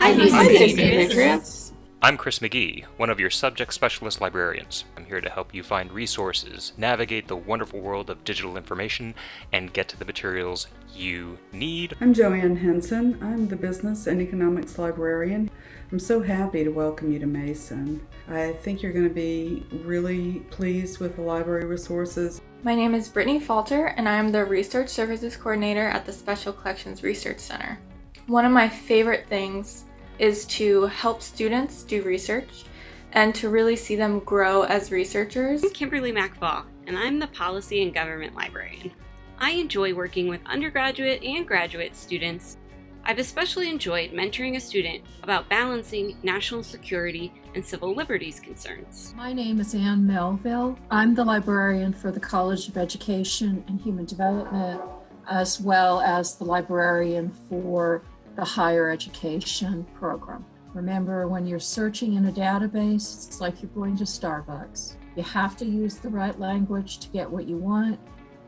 Hi, Hi, Patriots. I'm Chris McGee, one of your subject specialist librarians. I'm here to help you find resources, navigate the wonderful world of digital information, and get to the materials you need. I'm Joanne Henson. I'm the Business and Economics Librarian. I'm so happy to welcome you to Mason. I think you're going to be really pleased with the library resources. My name is Brittany Falter, and I am the Research Services Coordinator at the Special Collections Research Center. One of my favorite things is to help students do research and to really see them grow as researchers. I'm Kimberly McFall, and I'm the Policy and Government Librarian. I enjoy working with undergraduate and graduate students. I've especially enjoyed mentoring a student about balancing national security and civil liberties concerns. My name is Anne Melville. I'm the librarian for the College of Education and Human Development, as well as the librarian for the higher education program. Remember, when you're searching in a database, it's like you're going to Starbucks. You have to use the right language to get what you want.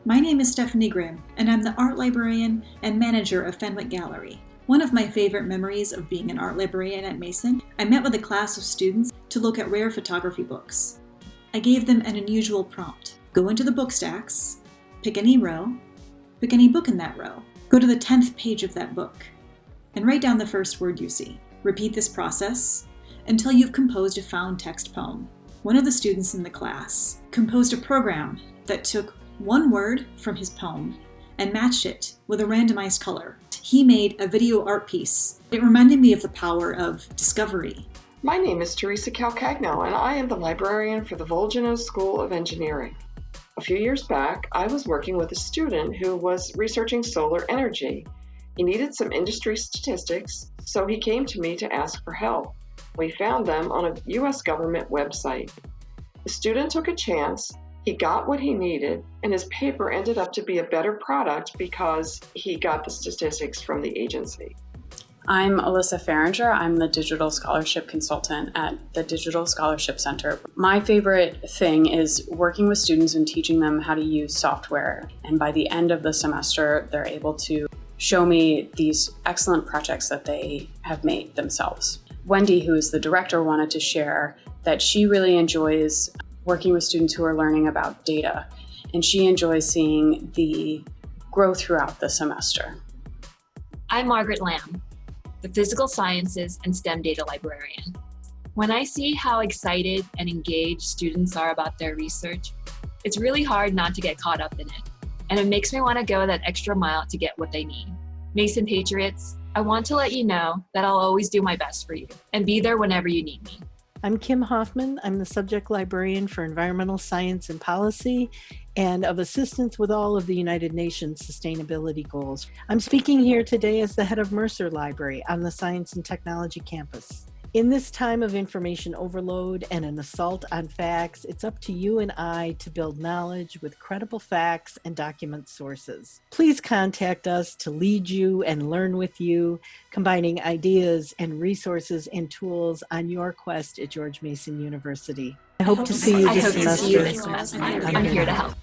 My name is Stephanie Grimm, and I'm the art librarian and manager of Fenwick Gallery. One of my favorite memories of being an art librarian at Mason, I met with a class of students to look at rare photography books. I gave them an unusual prompt. Go into the book stacks, pick any row, pick any book in that row, go to the 10th page of that book, and write down the first word you see. Repeat this process until you've composed a found text poem. One of the students in the class composed a program that took one word from his poem and matched it with a randomized color. He made a video art piece. It reminded me of the power of discovery. My name is Teresa Calcagno, and I am the librarian for the Volgenau School of Engineering. A few years back, I was working with a student who was researching solar energy he needed some industry statistics, so he came to me to ask for help. We found them on a US government website. The student took a chance, he got what he needed, and his paper ended up to be a better product because he got the statistics from the agency. I'm Alyssa Fahringer. I'm the Digital Scholarship Consultant at the Digital Scholarship Center. My favorite thing is working with students and teaching them how to use software. And by the end of the semester, they're able to show me these excellent projects that they have made themselves. Wendy, who is the director, wanted to share that she really enjoys working with students who are learning about data, and she enjoys seeing the growth throughout the semester. I'm Margaret Lamb, the Physical Sciences and STEM Data Librarian. When I see how excited and engaged students are about their research, it's really hard not to get caught up in it and it makes me want to go that extra mile to get what they need. Mason Patriots, I want to let you know that I'll always do my best for you and be there whenever you need me. I'm Kim Hoffman. I'm the subject librarian for environmental science and policy and of assistance with all of the United Nations sustainability goals. I'm speaking here today as the head of Mercer Library on the Science and Technology campus. In this time of information overload and an assault on facts, it's up to you and I to build knowledge with credible facts and document sources. Please contact us to lead you and learn with you, combining ideas and resources and tools on your quest at George Mason University. I hope, I hope to see you this semester. I'm here to help.